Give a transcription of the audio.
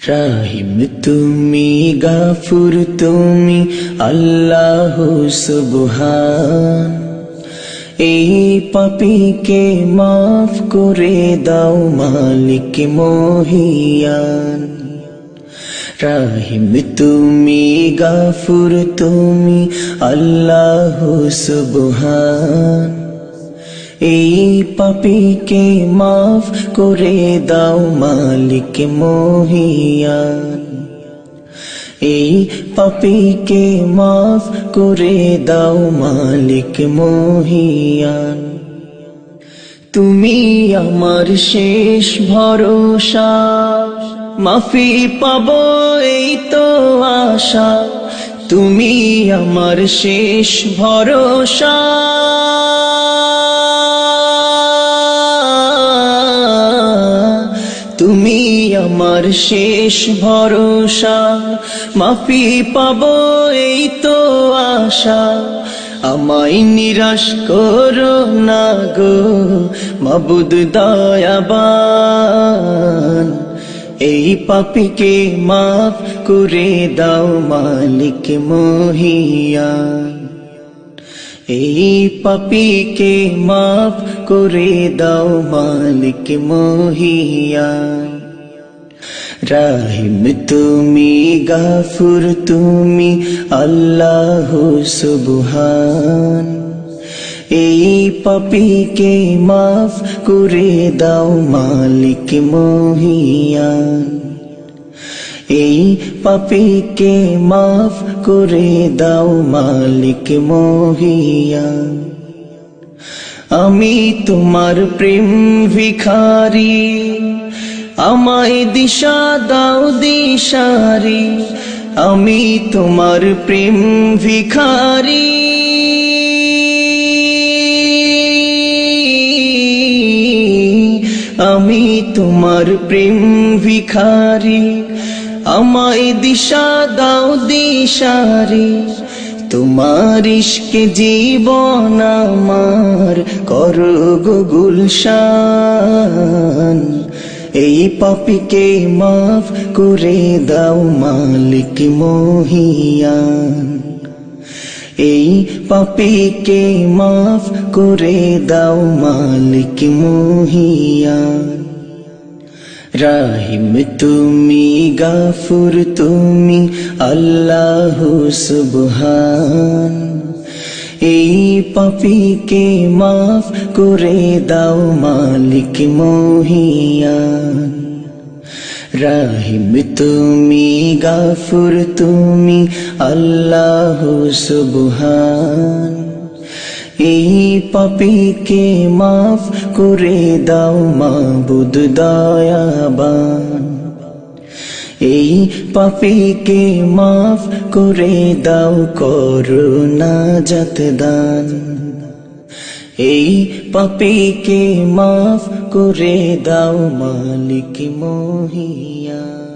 রাহিম তুমি গাফুর তুমি আল্লাহ সুবহান এই পাপিকে মাফ করে দাও মালিক মহিয়ান রাহিম তুমি গাফুর তুমি আল্লাহ সুবহান এই পাপিকে মাফ করে দাও মালিক মহিয়ান এই পাপিকে মাফ করে দাও মালিক মহিয়ান তুমি আমার শেষ ভরসা, মাফি পাব এই তো আশা। তুমি আমার শেষ ভরসা। তুমি আমার শেষ ভরসা। মাফি পাব এই তো আশা। আমায় নিরাশ করো না গো, মাবুদ দয়াবান। এই পাপিকে মাফ করে দাও মালিক মহিয়ান এই পাপিকে মাফ করে দাও মালিক মহিয়ান রাহিম তুমি গাফুর তুমি আল্লাহ সুবহান এই পাপিকে মাফ করে দাও মালিক মহিয়ান এই পাপিকে মাফ করে দাও মালিক মহিয়া। আমি তোমার প্রেম ভিখারি, আমায় দিশা দাও দিশারি। আমি তোমার প্রেম ভিখারি। আমি তোমার প্রেম ভিখারি। আমায় দিশা দাও দিশারি। তোমার ইশকে জীবন আমার কর গুলশান। এই পাপিকে মাফ করে দাও মালিক মহিয়ান। এই পাপিকে মাফ করে দাও মালিক মহিয়ান রাহিম তুমি, গাফুর তুমি, আল্লাহ সুবহান। এই পাপিকে মাফ করে দাও মালিক মহিয়ান রাহিম তুমি গাফুর তুমি আল্লাহ সুবহান এই পাপিকে মাফ করে দাও মাবুদ দয়াবান এই পাপিকে মাফ করে দাও করুণা জাত দান এই পাপিকে মাফ করে দাও মালিক মহিয়া।